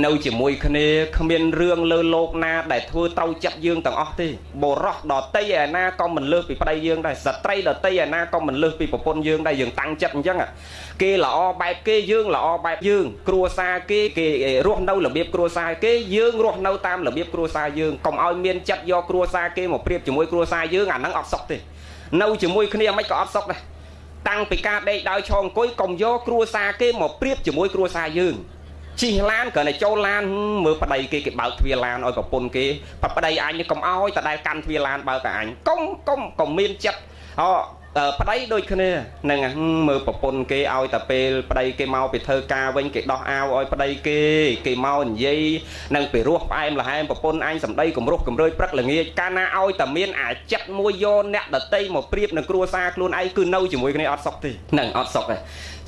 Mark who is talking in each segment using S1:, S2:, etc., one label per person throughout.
S1: នៅជាមួយគ្នាគ្មានរឿងលើលោកណាដែលធ្វើត្រូវចិត្តយើងទាំងអស់ទេបរោះដតីឯណាក៏មិនលើសពីប្តីយើងដែរស្ត្រីដតីឯណាក៏មិនលើសពីប្រពន្ធយើងដែរយើងតាំងចិត្តអញ្ចឹងគេល្អបែបគេយើងល្អបែបយើង គ្រួសារគេគេរស់នៅរបៀបគ្រួសារគេយើងរស់នៅតាមរបៀបគ្រួសារយើងកុំឲ្យមានចិត្តយកគ្រួសារគេមកប្រៀបជាមួយគ្រួសារយើងអាហ្នឹងអត់សុខទេនៅជាមួយគ្នាមិនក៏អត់សុខដែរតាំងពីការដេកដោយឈរអង្គុយកុំយកគ្រួសារគេមកប្រៀបជាមួយគ្រួសារយើង ជិះឡានគ្រាន់តែចូលឡានមើលប្តីគេគេបើកទ្វារឡានឲ្យប្រពន្ធគេប្តីអញកុំឲ្យតដែលកាន់ទ្វារឡានបើកតែអញកុំកុំកុំមានចិត្តអូប្តីដូចគ្នានឹងមើលប្រពន្ធគេឲ្យតែពេលប្តីគេមកពីធ្វើការវិញគេដោះអាវឲ្យប្តីគេគេមកនិយាយនឹងពីរោះផ្អែមល្ហែមប្រពន្ធអញសម្ដីគំរោះគំរើយព្រឹកល្ងាចកាលណាឲ្យតែមានអាចិត្តមួយយកអ្នកដតីមកប្រៀបនឹងគ្រួសារខ្លួនឯងគឺនៅជាមួយគ្នាអត់សុខទេនឹងអត់សុខទេ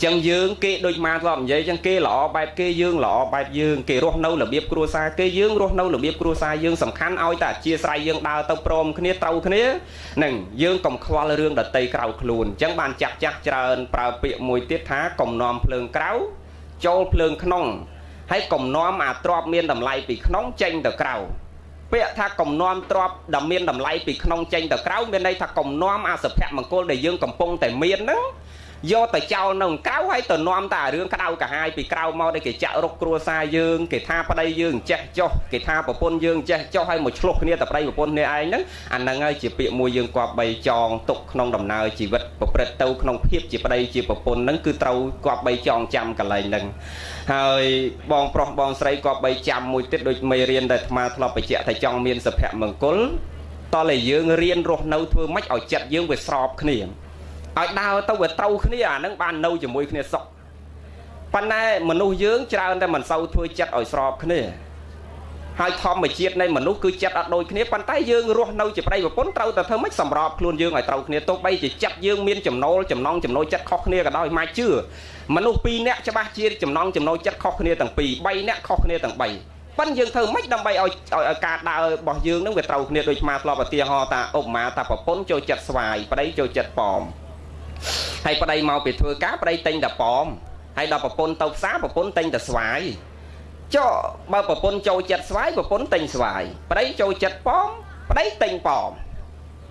S1: ចឹងយើងគេដូចមកធ្លាប់និយាយចឹងគេល្អបែបគេយើងល្អបែបយើងគេរស់នៅរបៀបគ្រួសារគេយើងរស់នៅរបៀបគ្រួសារយើងសំខាន់ឲ្យតែអធិស្ឋានយើងដើរទៅព្រមគ្នាត្រូវគ្នានឹងយើងកុំខ្វល់រឿងដតីក្រៅខ្លួនចឹងបានចាស់ចាស់ច្រើនប្រើពាក្យមួយទៀតថាកំណំភ្លើងក្រៅចូលភ្លើងក្នុងហើយកំណំអាទ្របមានតម្លៃពីក្នុងចេញទៅក្រៅពាក្យថាកំណំទ្របដែលមានតម្លៃពីក្នុងចេញទៅក្រៅមានន័យថាកំណំអាសុភមង្គលដែលយើងកំពុងតែមានហ្នឹង យកទៅចោលនៅក្រៅហើយទៅនាំតែរឿងក្តៅកាហាយពីក្រៅមកដែលគេចាក់រុកគ្រួសារយើងគេថាប្តីយើងចេះចុះគេថាប្រពន្ធយើងចេះចុះហើយមកឆ្លោះគ្នាតែប្តីប្រពន្ធគ្នាឯងហ្នឹងអាហ្នឹងហើយជាពាក្យមួយយើងគប្បីចងទុកក្នុងដំណើរជីវិតប្រព្រឹត្តទៅក្នុងភាពជាប្តីជាប្រពន្ធហ្នឹងគឺត្រូវគប្បីចងចាំកន្លែងហ្នឹងហើយបងប្រុសបងស្រីគប្បីចាំមួយទៀតដូចមេរៀនដែលអាត្មាធ្លាប់បញ្ជាក់ថាចង់មានសុភមង្គលតើតែយើងរៀនរស់នៅធ្វើម៉េចឲ្យចិត្តយើងវាស្របគ្នា ឲ្យដើរទៅវាត្រូវគ្នាអានឹងបាននៅជាមួយគ្នាសុខប៉ុន្តែមនុស្សយើងច្រើនតែមិនសូវធ្វើចិត្តឲ្យស្របគ្នាហើយធម្មជាតិនៃមនុស្សគឺចិត្តអត់ដូចគ្នាប៉ុន្តែយើងរស់នៅជាប្តីប្រពន្ធត្រូវតែធ្វើម៉េចសម្របខ្លួនយើងឲ្យត្រូវគ្នាទោះបីជាចិត្តយើងមានចំណូលចំណងចំណូលចិត្តខុសគ្នាក៏ដោយមកជឿមនុស្ស2នាក់ច្បាស់ជាចំណងចំណូលចិត្តខុសគ្នាទាំងពីរ3នាក់ខុសគ្នាទាំង3ប៉ិនយើងធ្វើម៉េចដើម្បីឲ្យឲ្យការដើររបស់យើងនឹងវាត្រូវគ្នាដូចស្មាធ្លាប់ឧទាហរណ៍ថាឧបមាថាប្រពន្ធចូលចិត្តស្វាយប្តីចូលចិត្តប៉ោម ហើយប្តីមកពីធ្វើការប្តីទិញតែប៉មហើយដល់ប្រពន្ធទៅផ្សារប្រពន្ធទិញតែស្វាយចុះបើប្រពន្ធចូលចិត្តស្វាយប្រពន្ធទិញស្វាយប្តីចូលចិត្តប៉មប្តីទិញប៉ម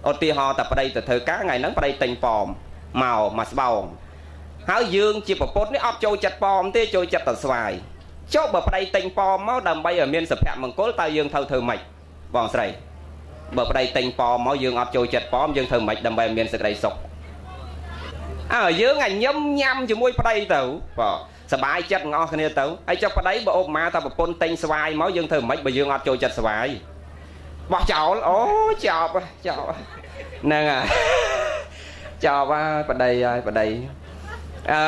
S1: ឧទាហរណ៍តែប្តីទៅធ្វើការថ្ងៃហ្នឹងប្តីទិញប៉មមកមកស្បោងហើយយើងជាប្រពន្ធនេះអត់ចូលចិត្តប៉មទេចូលចិត្តតែស្វាយចុះបើប្តីទិញប៉មមកដើម្បីឲ្យមានសុភមង្គលតើយើងត្រូវធ្វើម៉េចបងស្រីបើប្តីទិញប៉មមកយើងអត់ចូលចិត្តប៉មយើងធ្វើម៉េចដើម្បីឲ្យមានសេចក្តីសុខ អើយើងអាញឹមញ៉ាំជាមួយប្តីទៅបាទសบายចិត្តងអស់គ្នាទៅហើយចុះប្តីបើឧបមាថាប្រពន្ធទិញស្វាយមកយើងធ្វើមិនបើយើងអត់ចូលចិត្តស្វាយបោះចោលអូចោលចោលហ្នឹងហើយចោលហើយប្តីហើយប្តីអឺ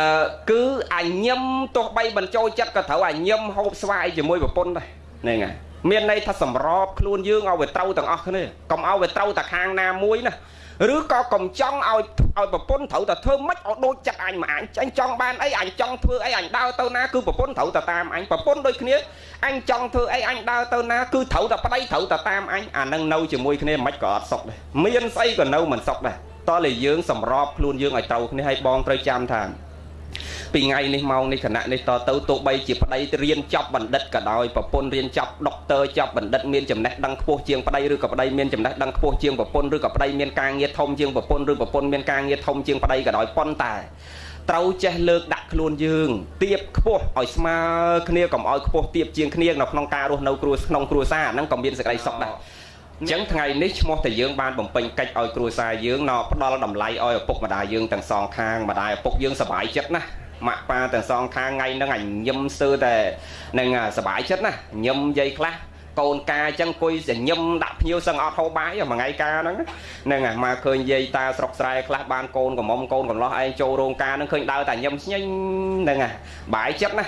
S1: គឺអាញឹមទោះបីមិនចូលចិត្តក៏ត្រូវអាញឹមហូបស្វាយជាមួយប្រពន្ធដែរហ្នឹងហើយ មានន័យថាសម្របខ្លួនយើងឲ្យវាត្រូវទាំងអស់គ្នាកុំឲ្យវាត្រូវតែខាងណាមួយណាឬក៏កុំចង់ឲ្យឲ្យប្រពន្ធត្រូវតែធ្វើម៉េចឲ្យដូចចិត្តអញមកអញអញចង់បានអីអញចង់ធ្វើអីអញដើរទៅណាគឺប្រពន្ធត្រូវតែតាមអញប្រពន្ធដូចគ្នាអញចង់ធ្វើអីអញដើរទៅណាគឺត្រូវតែប្តីត្រូវតែតាមអញអានឹងនៅជាមួយគ្នាមិនក៏អត់សុខដែរមានស្អីក៏នៅមិនសុខដែរតើលេយើងសម្របខ្លួនយើងឲ្យត្រូវគ្នាឲ្យបងត្រូវចាំថា ពីថ្ងៃនេះម៉ោងនេះគណៈនេះតទៅទោះបីជាប្តីរៀនចប់បណ្ឌិតក៏ដោយប្រពន្ធរៀនចប់ដុកទ័រចប់បណ្ឌិតមានចំណេះដឹងខ្ពស់ជាងប្តីឬក៏ប្តីមានចំណេះដឹងខ្ពស់ជាងប្រពន្ធឬក៏ប្តីមានការងារធំជាងប្រពន្ធឬប្រពន្ធមានការងារធំជាងប្តីក៏ដោយប៉ុន្តែត្រូវចេះលើកដាក់ខ្លួនយើងទៀបខ្ពស់ឲ្យស្មើគ្នាកុំឲ្យខ្ពស់ទៀបជាងគ្នានៅក្នុងការរស់នៅគ្រួក្នុងគ្រួសារហ្នឹងក៏មានសេចក្តីសុខដែរអញ្ចឹងថ្ងៃនេះឈ្មោះតែយើងបានបំពេញកិច្ចឲ្យគ្រួសារយើងណផ្ដល់តម្លៃឲ្យឪពុកម្ដាយយើងទាំងសងខាងម្ដាយឪពុកយើងសប្បាយចិត្តណាស់ ម៉ាក់ប៉ាទាំងសងខាងថ្ងៃហ្នឹងអញញឹមស្ទើរតែនឹងសុបាយចិត្តណាញឹមនិយាយខ្លះកូនកាអញ្ចឹងអង្គុយសញ្ញឹមដាក់ភ្នៀវសឹងអត់ហូបបាយមួយថ្ងៃកាហ្នឹងហ្នឹងមកឃើញយាយតាស្រុកស្រែខ្លះបានកូនកំមុំកូនកំឡោះឯងចូលរោងការហ្នឹងឃើញដើរតែញឹមស្ញិញហ្នឹងបាយចិត្តណា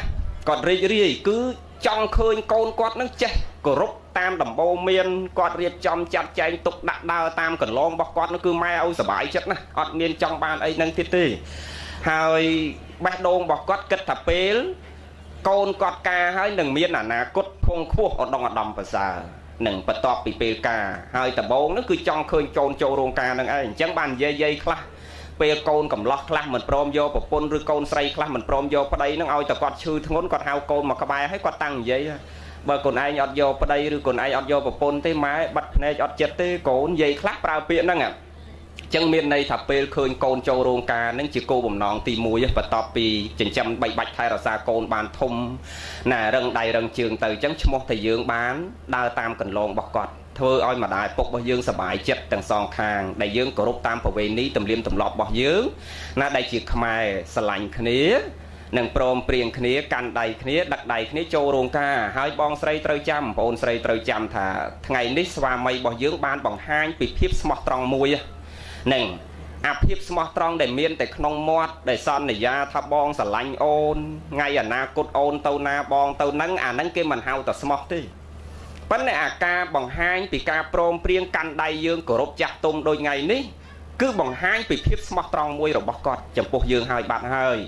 S1: គាត់រីករាយគឺចង់ឃើញកូនគាត់នឹងចេះគោរពតាមដំបូន្មានគាត់រៀបចំចាត់ចែងទុកដាក់ដើរតាមកន្លងរបស់គាត់នោះគឺម៉ែឲ្យសុបាយចិត្តណាស់អត់មានចង់បានអីនឹងទៀតទេហើយ បេះដូងរបស់គាត់គិតថាពេលកូនគាត់ការហើយនឹងមានអនាគតភងខ្ពស់ឧត្តមឧត្តមប្រសើរនឹងបន្ទាប់ពីពេលការហើយដំបូងនោះគឺចង់ឃើញកូនចូលរោងការនឹងឯងអញ្ចឹងបាននិយាយយាយខ្លះពេលកូនកំឡោះខ្លះមិនព្រមយកប្រពន្ធឬកូនស្រីខ្លះមិនព្រមយកប្តីនឹងឲ្យតែគាត់ឈឺធ្ងន់គាត់ហៅកូនមកក្បែរឲ្យគាត់តាំងនិយាយបើកូនឯងអត់យកប្តីឬកូនឯងអត់យកប្រពន្ធទេម៉ែបាត់ភ្នែកអត់ចិត្តទេកូននិយាយខ្លះប្រើពាក្យហ្នឹង ចឹងមានន័យថាពេលឃើញកូនចូលរោងការនឹងជាគោលបំណងទី1បន្ទាប់ពីចិញ្ចឹមបីបាច់ថែរក្សាកូនបានធំណារឹងដៃរឹងជើងទៅចឹងឈ្មោះតែយើងបានដើរតាមកន្លងរបស់គាត់ធ្វើឲ្យម្ដាយពុករបស់យើងសប្បាយចិត្តទាំងសងខាងដែលយើងគោរពតាមប្រវេណីទំនៀមទម្លាប់របស់យើងណាដែលជាខ្មែរស្រឡាញ់គ្នានឹងព្រមព្រៀងគ្នាកាន់ដៃគ្នាដឹកដៃគ្នាចូលរោងការហើយបងស្រីត្រូវចាំបងអូនស្រីត្រូវចាំថាថ្ងៃនេះស្វាមីរបស់យើងបានបង្ហាញពីភាពស្មោះត្រង់មួយនឹង អាភាពស្មោះត្រង់ដែលមានតែក្នុងមាត់ដែលសន្យាថាបងស្រឡាញ់អូនថ្ងៃអនាគតអូនទៅណាបងទៅនឹងអានឹងគេមិនហៅតែស្មោះទេប៉ុន្តែអាការបង្ហាញពីការព្រមព្រៀងកាន់ដៃយើងគោរពចាស់ទុំដូចថ្ងៃនេះគឺបង្ហាញពីភាពស្មោះត្រង់មួយរបស់គាត់ចំពោះយើងហើយបាត់ហើយ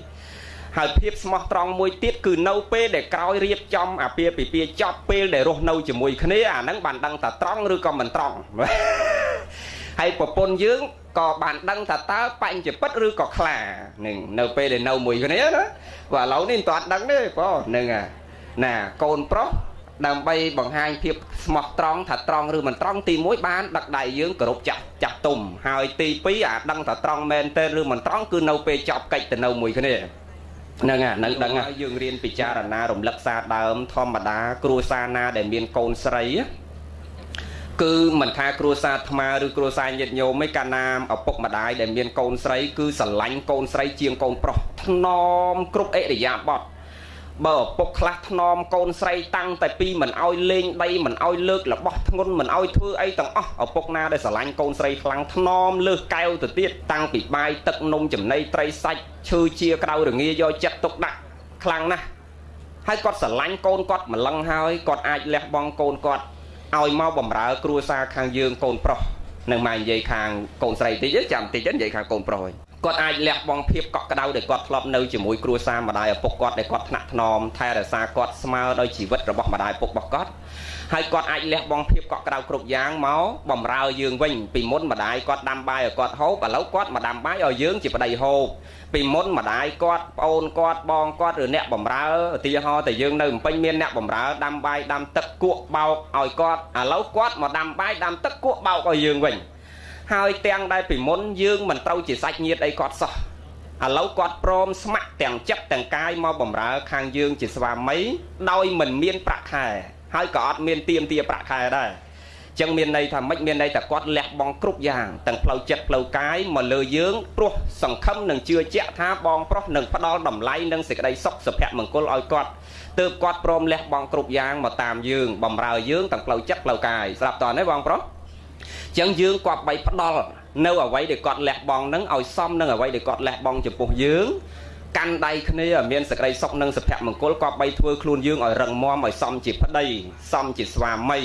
S1: ហើយភាពស្មោះត្រង់មួយទៀតគឺនៅពេលដែលក្រោយរៀបចំអាពាហ៍ពិពាហ៍ចប់ពេលដែលរស់នៅជាមួយគ្នាអាហ្នឹងបានដឹងថាត្រង់ឬក៏មិនត្រង់ ហើយប្រពន្ធយើងក៏បានដឹងថាតើបញ្ចពិតឬក៏ខ្លានឹងនៅពេលដែលនៅមួយគ្នាណាបាទឥឡូវនេះមិនទាន់ដឹងទេបងហ្នឹងណាកូនប្រុសដើម្បីបង្ហាញភាពស្មោះត្រង់ថាត្រង់ឬមិនត្រង់ទី1បានដឹកដៃយើងគោរពចាស់ចាស់ទុំហើយទី2អាដឹងថាត្រង់មែនទេឬមិនត្រង់គឺនៅពេលចប់កិច្ចទៅនៅមួយគ្នាហ្នឹងហ្នឹងដឹងហើយយើងរៀនពិចារណារំលឹកសារដើមធម្មតាគ្រួសារណាដែលមានកូនស្រី គឺមិនថាគ្រួសារថ្មឬគ្រួសារញាតិញោមឯកាលណាឪពុកម្ដាយដែលមានកូនស្រី គឺស្រឡាញ់កូនស្រីជាងកូនប្រុសថ្នមគ្រប់អិរិយាបថបើឪពុកខ្លះថ្នមកូនស្រីតាំងតែពីមិនអោយលេងដីមិនអោយលើករបស់ធ្ងន់មិនអោយធ្វើអីទាំងអស់ឪពុកណាដែលស្រឡាញ់កូនស្រីខ្លាំងថ្នមលើសកែវទៅទៀតតាំងពីបាយទឹកនំចំណីត្រីសាច់ឈើជាក្រៅរងាយកចិត្តទុកដាក់ខ្លាំងណាស់ហើយគាត់ស្រឡាញ់កូនគាត់ម្លឹងហើយគាត់អាចលះបង់កូនគាត់ ឲ្យមកបំរើ គ្រួសារខាងយើងកូនប្រុសនឹងមកនិយាយខាងកូនស្រីតិចចាំតិចនិយាយខាងកូនប្រុសវិញ គាត់អាចលះបង់ភាពកក់ក្ដៅដែលគាត់ធ្លាប់នៅជាមួយគ្រួសារម្ដាយឪពុកគាត់ដែលគាត់ថ្នាក់ថ្នមថែរក្សាគាត់ស្មើដោយជីវិតរបស់ម្ដាយឪពុករបស់គាត់ហើយគាត់អាចលះបង់ភាពកក់ក្ដៅគ្រប់យ៉ាងមកបំរើយើងវិញពីមុនម្ដាយគាត់ដាំបាយឲ្យគាត់ហូបឥឡូវគាត់មកដាំបាយឲ្យយើងជាប្តីហូបពីមុនម្ដាយគាត់ប្អូនគាត់បងគាត់ឬអ្នកបំរើឧទាហរណ៍តែយើងនៅភ្នំពេញមានអ្នកបំរើដាំបាយដាំទឹកគក់បោកឲ្យគាត់ឥឡូវគាត់មកដាំបាយដាំទឹកគក់បោកឲ្យយើងវិញ ហើយទាំងដែលពីមុនយើងមិនត្រូវជាសាច់ញាតិអីគាត់សោះឥឡូវគាត់ព្រមស្ម័គ្រទាំងចិត្តទាំងកាយមកបំរើខាងយើងជាស្វាមីដោយមិនមានប្រាក់ខែហើយក៏អត់មានទៀមទាប្រាក់ខែដែរចឹងមានន័យថាម៉េចមានន័យថាគាត់លះបង់គ្រប់យ៉ាងទាំងផ្លូវចិត្តផ្លូវកាយមកលើយើងព្រោះសង្ឃឹមនិងជឿជាក់ថាបងប្រុសនឹងផ្ដល់តម្លៃនិងសេចក្តីសុខសុភមង្គលឲ្យគាត់ទើបគាត់ព្រមលះបង់គ្រប់យ៉ាងមកតាមយើងបំរើយើងទាំងផ្លូវចិត្តផ្លូវកាយស្រាប់តើទេបងប្រុស ចឹងយើងគាត់បីផ្ដល់នៅអ្វីដែលគាត់លះបង់នឹងឲ្យសមនឹងអ្វីដែលគាត់លះបង់ចំពោះយើងកាន់ដៃគ្នាឲ្យមានសេចក្តីសុខនិងសុភមង្គលក៏បីធ្វើខ្លួនយើងឲ្យរឹងមាំឲ្យសមជាប្តីសមជាស្វាមី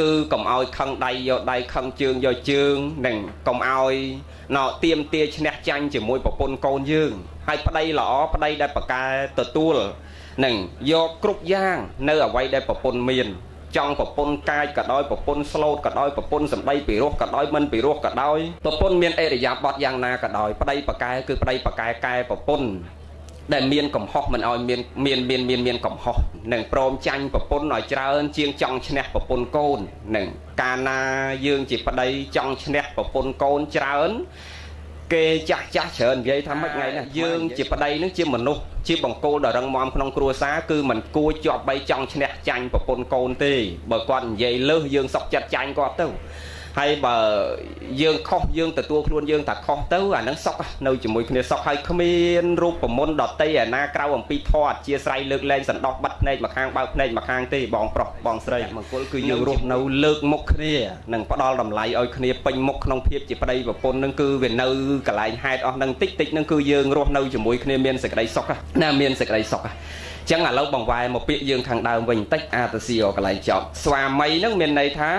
S1: គឺកុំឲ្យខឹងដៃយកដៃខឹងជើងយកជើងនិងកុំឲ្យណោទៀមទាឈ្នះចាញ់ជាមួយប្រពន្ធកូនយើងហើយប្តីល្អប្តីដែលប្រកែទទួលនឹងយកគ្រប់យ៉ាង នៅអ្វីដែលប្រពន្ធមាន ចង់ប្រពន្ធកាយក៏ដោយប្រពន្ធស្លូតក៏ដោយប្រពន្ធសម្ដីពីរោះក៏ដោយមិនពីរោះក៏ដោយប្រពន្ធមានអេរយាប័តយ៉ាងណាក៏ដោយប្តីប្រកែគឺប្តីប្រកែកែប្រពន្ធដែលមានកំហុសមិនឲ្យមានមានមានមានមានកំហុសនឹងព្រមចាញ់ប្រពន្ធឲ្យច្រើន ជាងចង់ឈ្នះប្រពន្ធកូននឹងកាលណាយើងជាប្តីចង់ឈ្នះប្រពន្ធកូនច្រើន គេចាស់ចាស់ច្រើននិយាយថាម៉េចថ្ងៃនេះយើងជាប្តីនឹងជាមនុស្សជាបង្គោលដ៏រឹងមាំក្នុងគ្រួសារគឺមិនគួរជាប់បីចង់ឈ្នះចាញ់ប្រពន្ធកូនទេបើគាត់និយាយលើសយើងសុកចិត្តចាញ់គាត់ទៅ ហើយបើយើងខុសយើងទទួលខ្លួនយើងថាខុសទៅអានឹងសុកនៅជាមួយគ្នាសុកហើយគ្មានរូបមន្តដតីឯណាក្រៅអំពីធម៌អធិស្ឋានលើកលែងសណ្ដោះបាត់ភ្នែកមកខាងបើកភ្នែកមកខាងទេបងប្រុសបងស្រីមង្គលគឺយើងរស់នៅលើកមុខគ្នានិងផ្ដល់តម្លៃឲ្យគ្នាពេញមុខក្នុងភាពជាប្តីប្រពន្ធនឹងគឺវានៅកន្លែងហេតុអស់នឹងតិចតិចនឹងគឺយើងរស់នៅជាមួយគ្នាមានសេចក្តីសុខណាមានសេចក្តីសុខចឹងឥឡូវបង្វែរមកពាក្យយើងខាងដើមវិញបន្តិចអាតស៊ីកន្លែងចប់ស្វាមីនឹងមានន័យថា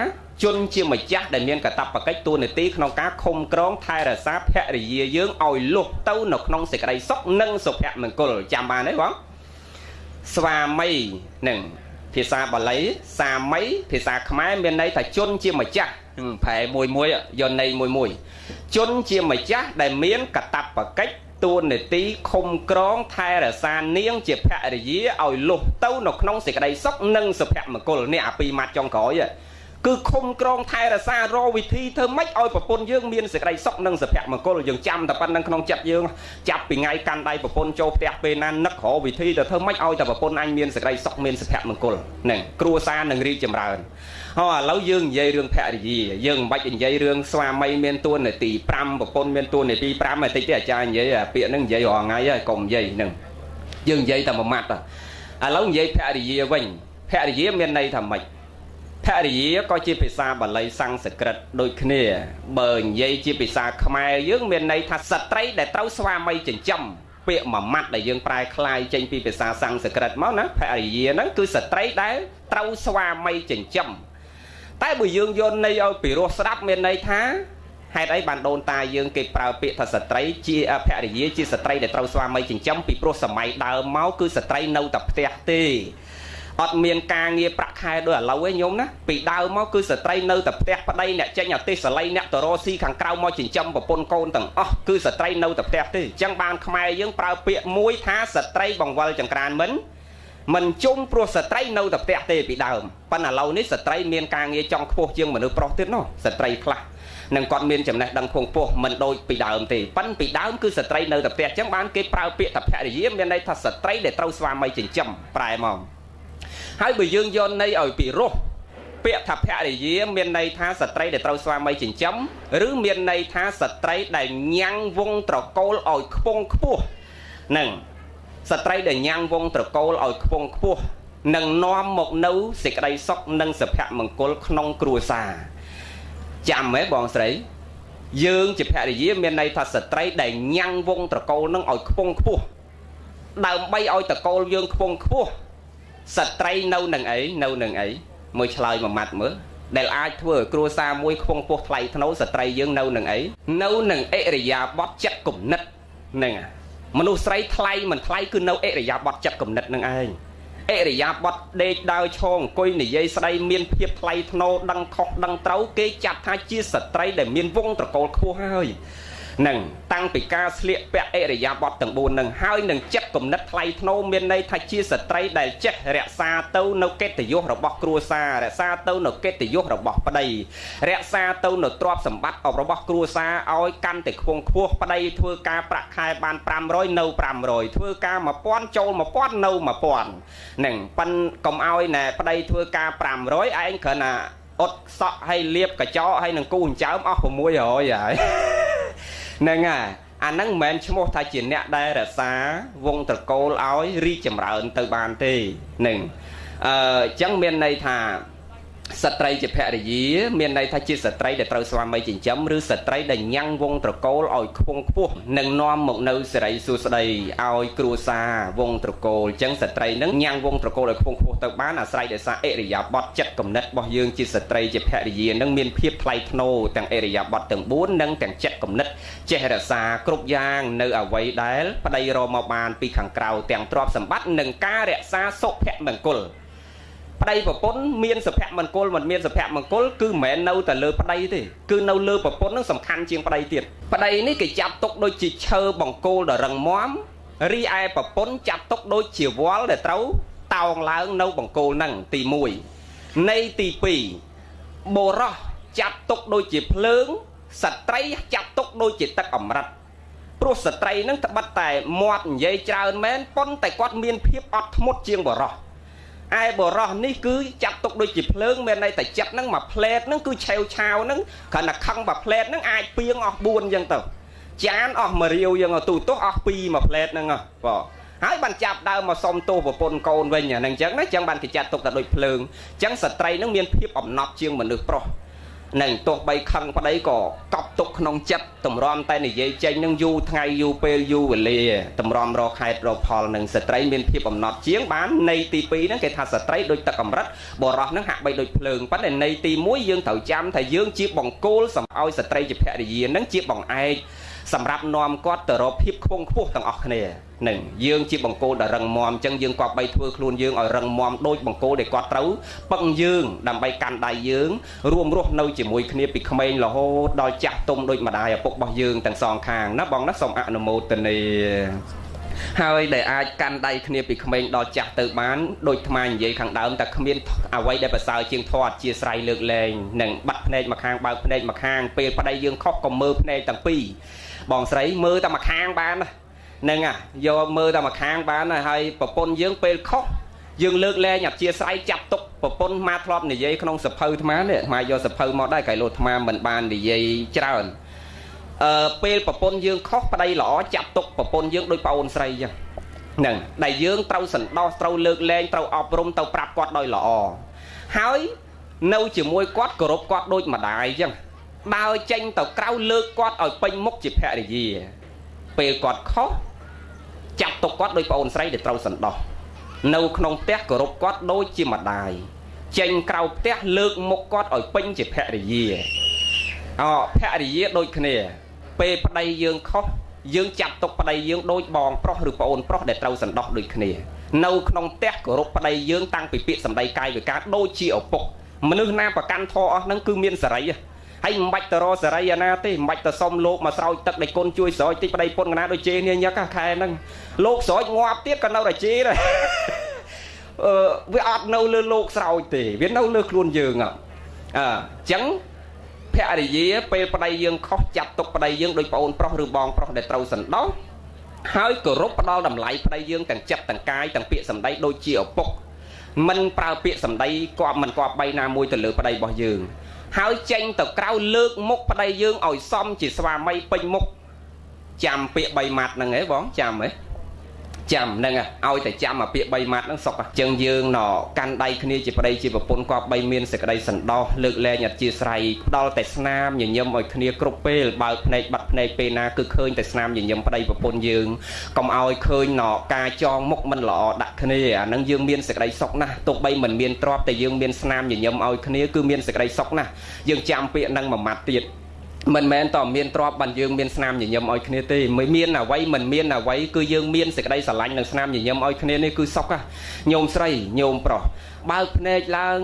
S1: ជនជាម្ចាស់ដែលមានកតបកិច្ចតួនាទីក្នុងការឃុំក្រងថែរក្សាភរិយាយើងឲ្យលុះទៅនៅក្នុងសេចក្តីសុខនិងសុភមង្គលចាំបានទេបងស្វាមីនឹងភាសាបាលីសាមីភាសាខ្មែរមានន័យថាជនជាម្ចាស់ប្រែមួយមួយយកន័យមួយមួយជនជាម្ចាស់ដែលមានកតបកិច្ចទួនាទីឃុំក្រងថែរក្សានាង ជាភរិយាឲ្យលុះទៅនៅក្នុងសេចក្តីសុខនិងសុភមង្គលនេះអាពីរម៉ាត់ចុងក្រោយ គឺឃុំក្រងថែរក្សារវិធីធ្វើម៉េចឲ្យប្រពន្ធយើងមានសេចក្តីសុខនិងសុភមង្គលយើងចាំតែប៉ុណ្្នឹងក្នុងចិត្តយើងចាប់ពីថ្ងៃកាន់ដៃប្រពន្ធចូលផ្ទះពេលណានឹករកវិធីទៅធ្វើម៉េចឲ្យតែប្រពន្ធអញមានសេចក្តីសុខមានសុភមង្គលហ្នឹងគ្រួសារនឹងរីកចម្រើនហ៎ឥឡូវយើងនិយាយរឿងភរិយាយើងមិនបាច់និយាយរឿងស្វាមីមានទួនាទី5ប្រពន្ធមានទួនាទី5តែតិចទេអាចារ្យនិយាយពាក្យហ្នឹងនិយាយរាល់ថ្ងៃហើយកុំនិយាយហ្នឹងយើងនិយាយតែមួយម៉ាត់ឥឡូវនិយាយភរិយាវិញភរិយាមានន័យថាម៉េច ភរិយាក៏ជាភាសាបាលីសំស្ក្រឹតដូចគ្នាបើនិយាយជាភាសាខ្មែរយើងមានន័យថាស្ត្រីដែលត្រូវស្វាមីចិញ្ចឹមពាក្យមួយម៉ាត់ដែលយើងប្រែคลายចេញពីភាសាសំស្ក្រឹតមកណាភរិយាហ្នឹងគឺស្ត្រីដែលត្រូវស្វាមីចិញ្ចឹមតែបើយើងយកន័យឲ្យពិរោះស្ដាប់មានន័យថាហេតុអីបានដូនតាយើងគេប្រើពាក្យថាស្ត្រីជាភរិយាជាស្ត្រីដែលត្រូវស្វាមីចិញ្ចឹមពីព្រោះសម័យដើមមកគឺស្ត្រីនៅតែផ្ទះទេ អត់មានការងារប្រាក់ខែដូចឥឡូវឯងញោមណាពីដើមមកគឺស្ត្រីនៅតែផ្ទះប្តីអ្នកចេញអាទេសសលៃអ្នកតរស៊ីខាងក្រៅមកចិញ្ចឹមប្រពន្ធកូនទាំងអស់គឺស្ត្រីនៅតែផ្ទះទេអញ្ចឹងបានខ្មែរយើងប្រើពាក្យមួយថាស្ត្រីបង្វិលចង្ក្រានមិនមិនជុំព្រោះស្ត្រីនៅតែផ្ទះទេពីដើមប៉ុន្តែឥឡូវនេះស្ត្រីមានការងារចង់ខ្ពស់ជាងមនុស្សប្រុសទៀតនោះស្ត្រីខ្លះនឹងគាត់មានចំណេះដឹងខ្ពង់ខ្ពស់មិនដូចពីដើមទេប៉ិនពីដើមគឺស្ត្រីនៅតែផ្ទះអញ្ចឹងបានគេប្រើពាក្យថាភរិយាមានន័យថាស្ត្រីដែលត្រូវស្វាមីចិញ្ចឹមប្រែមក ហើយបើយើងយកន័យឲ្យពីរោះពាក្យថាភរិយាមានន័យថាស្ត្រីដែលត្រូវស្វាមីចិញ្ចឹមឬមានន័យថាស្ត្រីដែលញ៉ាំងវងត្រកូលឲ្យខ្ពង់ខ្ពស់នឹងស្ត្រីដែលញ៉ាំងវងត្រកូលឲ្យខ្ពង់ខ្ពស់នឹងនាំមកនៅសេចក្តីសុខនិងសុភមង្គលក្នុងគ្រួសារចាំហ៎បងស្រីយើងជាភរិយាមានន័យថាស្ត្រីដែលញ៉ាំងវងត្រកូលនឹងឲ្យខ្ពង់ខ្ពស់ដើម្បីឲ្យត្រកូលយើងខ្ពង់ខ្ពស់ ស្ត្រីនៅនឹងអីនៅនឹងអីមួយឆ្លើយមួយម៉ាត់មើលដែលអាចធ្វើឲ្យគ្រួសារមួយខ្ពង់ខ្ពស់ថ្លៃថ្នូរស្ត្រីយើងនៅនឹងអីនៅនឹងអិរិយាបថចិត្តគំនិតហ្នឹងមនុស្សស្រីថ្លៃមិនថ្លៃគឺនៅអិរិយាបថចិត្តគំនិតនឹងឯងអិរិយាបថដេកដើរឈរអង្គុយនិយាយស្ដីមានភាពថ្លៃថ្នូរដឹងខុសដឹងត្រូវគេចាត់ថាជាស្ត្រីដែលមានវងត្រកូលខ្ពស់ហើយ នឹងតាំងពីការស្លៀកពាក់អិរិយាបថទាំង4នឹងហើយនឹងចិត្តគំនិតថ្លៃថ្នូរមានន័យថាជាស្ត្រីដែលចេះរក្សាទៅនៅកិត្តិយសរបស់គ្រួសាររក្សាទៅនៅកិត្តិយសរបស់ប្តីរក្សាទៅនៅទ្រព្យសម្បត្តិរបស់គ្រួសារឲ្យកាន់តែខ្ពង់ខ្ពស់ប្តីធ្វើការប្រាក់ខែបាន500នៅ500ធ្វើការ1000ចូល1000នៅ1000នឹងប៉ិនកុំឲ្យណែប្តីធ្វើការ500ឯងគ្រាន់តែអត់សក់ឲ្យលាបកញ្ចក់ឲ្យនឹងគូអញ្ចើមអស់600ហើយ ហ្នឹងហើយអាហ្នឹងមិនមែនឈ្មោះថាជាអ្នកដែលរក្សាវងត្រកូលឲ្យរីកចម្រើនទៅបានទេនឹងអឺអញ្ចឹងមានន័យថា ស្ត្រីជាភរិយាមានន័យថាជាស្ត្រីដែលត្រូវស្វាមីចិញ្ចឹមឬស្ត្រីដែលញ៉ាំងវងត្រកូលឲ្យខ្ពង់ខ្ពស់នឹងនាំមកនៅសេរីសួស្តីឲ្យគ្រួសារវងត្រកូលអញ្ចឹងស្ត្រីនឹងញ៉ាំងវងត្រកូលឲ្យខ្ពង់ខ្ពស់ទៅបានអាស្រ័យដោយសារអិរិយាបថចិត្តគំនិតរបស់យើងជាស្ត្រីជាភរិយានឹងមានភាពថ្លៃថ្នូរទាំងអិរិយាបថទាំង4និងទាំងចិត្តគំនិតចេះរក្សាគ្រប់យ៉ាងនៅអវ័យដែលប្តីរកមកបានពីខាងក្រៅទាំងទ្រព្យសម្បត្តិនិងការរក្សាសុភមង្គល ប្តីប្រពន្ធមានសុភមង្គលមិនមានសុភមង្គលគឺមិនមែននៅតែលើប្តីទេគឺនៅលើប្រពន្ធនឹងសំខាន់ជាងប្តីទៀតប្តីនេះគេចាប់ទុកដូចជាឈើបង្គោលដ៏រឹងមាំរីឯប្រពន្ធចាប់ទុកដូចជាវល់ដែលត្រូវតោងឡើងនៅបង្គោលហ្នឹងទី1នៃទី2បុរសចាប់ទុកដូចជាភ្លើងស្ត្រីចាប់ទុកដូចជាទឹកអមរិតព្រោះស្ត្រីនឹងត្បិតតែមាត់និយាយច្រើនមែនប៉ុន្តែគាត់មានភាពអត់ធ្មត់ជាងបុរស ឯបរោះនេះគឺចាត់ទុកដូចជាភ្លើងមានន័យតែចិត្តហ្នឹងមួយផ្លែតហ្នឹងគឺឆេវឆាវហ្នឹងគ្រាន់តែខឹងមួយផ្លែតហ្នឹងអាចពីងអស់4អញ្ចឹងទៅចានអស់មួយរាវយើងទូទោះអស់2មួយផ្លែតហ្នឹងបងហើយបានចាប់ដើមមកសុំទោសប្រពន្ធកូនវិញអាហ្នឹងអញ្ចឹងណាអញ្ចឹងបានគេចាត់ទុកតែដូចភ្លើងអញ្ចឹងស្ត្រីហ្នឹងមានភាពអំណត់ជាងមនុស្សប្រុស នឹងទោះបីខឹងប្តីក៏កប់ទុកក្នុងចិត្តតម្រាំតែនិយាយចេញនឹងយូរថ្ងៃយូរពេលយូរវេលាតម្រាំរកខែតរកផលនឹងស្ត្រីមានភាពអំណត់ជាងបាននៃទី2ហ្នឹងគេថាស្ត្រីដូចទឹកកម្រិតបរោះហ្នឹងហាក់បីដូចភ្លើងប៉ុន្តែនៃទី1យើងត្រូវចាំថាយើងជាបង្គោលសម្អោយស្ត្រីជាភរិយាហ្នឹងជាបង្អែក សម្រាប់នាំគាត់ទៅរកភាពខ្ពង់ខ្ពស់ទាំងអស់គ្នានឹងយើងជាបង្គោលដែលរឹងមាំអញ្ចឹងយើងក៏បីធ្វើខ្លួនយើងឲ្យរឹងមាំដូចបង្គោលដែលគាត់ត្រូវពឹងយើងដើម្បីកាន់ដៃយើងរួមរស់នៅជាមួយគ្នាពីក្មេងរហូតដល់ចាស់ទុំដូចម្ដាយឪពុករបស់យើងទាំងសងខាងណាបងណាសូមអនុមោទនាហើយដែលអាចកាន់ដៃគ្នាពីក្មេងដល់ចាស់ទៅបានដូចថ្មនិយាយខាងដើមតែគ្មានអ្វីដែលប្រសើរជាងធម៌អធិស្ស្រ័យលើកលែងនិងបាត់ភ្នែកម្ខាងបើកភ្នែកម្ខាងពេលប្តីយើងខុសក៏មើលភ្នែកទាំងពីរ បងស្រីមើលតែម្ខាងបានហ្នឹងអាយកមើលតែម្ខាងបានហើយប្រពន្ធយើងពេលខុសយើងលើកលែងអធិស្ស្រ័យចាប់ទុកប្រពន្ធមកធ្លាប់និយាយក្នុងសភៅអាត្មានេះអាត្មាយកសភៅមកដែរកែលោអាត្មាមិនបាននិយាយច្រើនអឺពេលប្រពន្ធយើងខុសប្តីល្អចាប់ទុកប្រពន្ធយើងដូចប្អូនស្រីចឹងហ្នឹងដែលយើងត្រូវសន្តោសត្រូវលើកលែងត្រូវអប់រំទៅប្រាប់គាត់ដោយល្អហើយនៅជាមួយគាត់គោរពគាត់ដូចម្ដាយចឹង ដើរចេញទៅក្រៅលើកគាត់ឲ្យពេញមុខជាភរិយា ពេលគាត់ខុសចាប់ទុកគាត់ដោយប្អូនស្រីដែលត្រូវសន្តោសនៅក្នុងផ្ទះគោរពគាត់ដូចជាម្ដាយចេញក្រៅផ្ទះលើកមុខគាត់ឲ្យពេញជាភរិយាអភរិយាដូចគ្នា ពេលប្តីយើងខុសយើងចាប់ទុកប្តីយើងដូចបងប្រុសឬប្អូនប្រុសដែលត្រូវសន្តោសដូចគ្នា នៅក្នុងផ្ទះគោរពប្តីយើងតាំងពីពាក្យសម្ដីកាយវិការដូចជាឪពុកមនុស្សណាប្រកាន់ធរអស់ហ្នឹងគឺមានសេរីហើ យមិនបាច់ទៅរកសេរីអាណាទេមិនបាច់ទៅសុំលោកមកស្រោចទឹកដៃគុណជួយស្រោចតិចប្តីពុនកណាដូចជេនេះញឹកខែហ្នឹងលោកស្រោចងាប់ទៀតក៏នៅតែជេដែរអឺវាអត់នៅលើលោកស្រោចទេវានៅលើខ្លួនយើងអអញ្ចឹងភរិយាពេលប្តីយើងខុសចាប់ទុកប្តីយើងដោយប្អូនប្រុសឬបងប្រុសដែលត្រូវសន្តោសហើយគោរពផ្ដល់តម្លៃប្តីយើងទាំងចិត្តទាំងកាយទាំងពាក្យសម្ដីដូចជាឪពុកមិនប្រើពាក្យសម្ដីគប់មិនគប់បីណាមួយទៅលើប្តីរបស់យើង ហើយចេញទៅក្រៅលើកមុខប្តីយើងឲ្យសមជាស្វាមីពេញមុខចាំពាក្យ3ម៉ាត់ហ្នឹងហ៎បងចាំហ៎ ចាំហ្នឹងឲ្យតែចាំអាពាក្យ3ម៉ាត់ហ្នឹងសុកអញ្ចឹងយើងណកាន់ដៃគ្នាជាប្តីជាប្រពន្ធគាត់បីមានសេចក្តីសន្តោសលើកលែងអធិស្ឋ័យផ្ដល់តែស្នាមញញឹមឲ្យគ្នាគ្រប់ពេលបើកភ្នែកបាត់ភ្នែកពេលណាគឺឃើញតែស្នាមញញឹមប្តីប្រពន្ធយើងកុំឲ្យឃើញណការចងមុខមិនល្អដាក់គ្នាអាហ្នឹងយើងមានសេចក្តីសុខណាស់ទោះបីមិនមានទ្រព្យតែយើងមានស្នាមញញឹមឲ្យគ្នាគឺមានសេចក្តីសុខណាស់យើងចាំពាក្យហ្នឹងមួយម៉ាត់ទៀត មិនមែនតមានទ្របបានយើងមានស្នាមញញឹមឲ្យគ្នាទេមិនមានអ្វីមិនមានអ្វីគឺយើងមានសេចក្តីស្រឡាញ់និងស្នាមញញឹមឲ្យគ្នានេះគឺសុខញោមស្រីញោមប្រុសបើកភ្នែកឡើង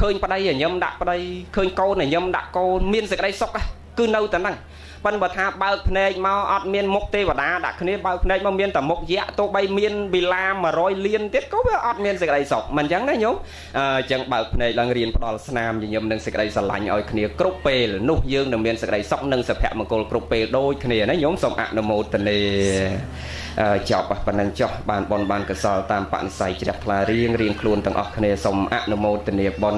S1: ឃើញប្តីញញឹមដាក់ប្តីឃើញកូនញញឹមដាក់កូនមានសេចក្តីសុខ គឺនៅតែហ្នឹងប៉ុន្តែបើថាបើកភ្នែកមកអត់មានមុខទេវតាដាក់គ្នាបើកភ្នែកមកមានតែមុខយៈទោះបីមានវិឡា100លានទៀតក៏វាអត់មានសេចក្តីសុខមិនអញ្ចឹងណាញោមអញ្ចឹងបើកភ្នែកឡើងរៀនផ្ដល់ស្នាមញញឹមនិងសេចក្តីស្រឡាញ់ឲ្យគ្នាគ្រប់ពេលនោះយើងនឹងមានសេចក្តីសុខនិងសុភមង្គលគ្រប់ពេលដូចគ្នាណាញោមសូមអនុមោទនាចប់ប៉ុណ្ណឹងចុះបានបនបានកសលតាមបនិស័យជ្រះថ្លារៀងរៀងខ្លួនទាំងអស់គ្នាសូមអនុមោទនាបន